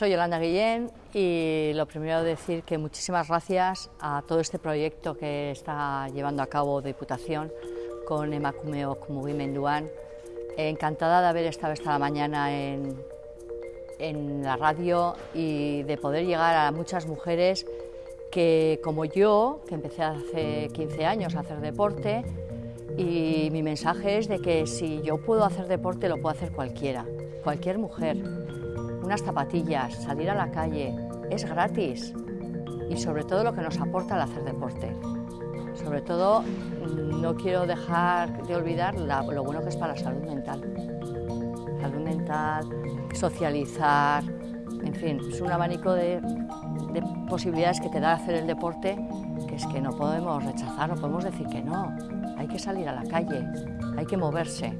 Soy Yolanda Guillén y lo primero decir que muchísimas gracias a todo este proyecto que está llevando a cabo Diputación con Emakumeok Mugimenduan. Encantada de haber estado esta mañana en, en la radio y de poder llegar a muchas mujeres que, como yo, que empecé hace 15 años a hacer deporte, y mi mensaje es de que si yo puedo hacer deporte, lo puede hacer cualquiera, cualquier mujer. Unas zapatillas, salir a la calle, es gratis. Y sobre todo lo que nos aporta el hacer deporte. Sobre todo, no quiero dejar de olvidar lo bueno que es para la salud mental. Salud mental, socializar, en fin, es un abanico de, de posibilidades que te da hacer el deporte que es que no podemos rechazar, no podemos decir que no. Hay que salir a la calle, hay que moverse.